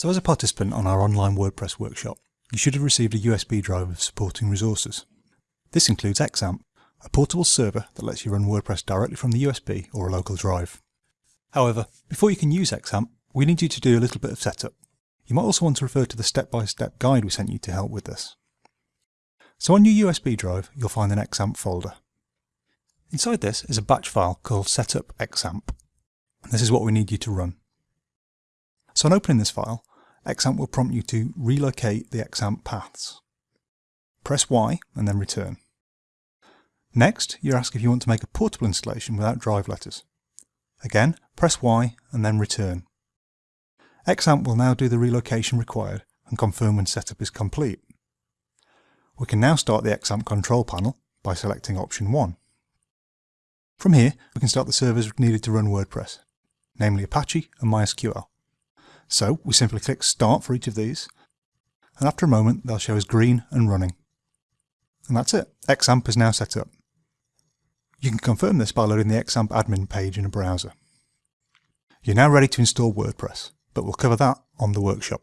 So as a participant on our online WordPress workshop, you should have received a USB drive of supporting resources. This includes XAMPP, a portable server that lets you run WordPress directly from the USB or a local drive. However, before you can use XAMPP, we need you to do a little bit of setup. You might also want to refer to the step-by-step -step guide we sent you to help with this. So on your USB drive, you'll find an XAMPP folder. Inside this is a batch file called setup XAMPP. This is what we need you to run. So on opening this file, XAMPP will prompt you to relocate the XAMPP paths. Press Y and then return. Next, you're asked if you want to make a portable installation without drive letters. Again, press Y and then return. XAMPP will now do the relocation required and confirm when setup is complete. We can now start the XAMPP control panel by selecting option 1. From here, we can start the servers needed to run WordPress, namely Apache and MySQL. So we simply click Start for each of these, and after a moment they'll show as green and running. And that's it, XAMPP is now set up. You can confirm this by loading the XAMPP admin page in a browser. You're now ready to install WordPress, but we'll cover that on the workshop.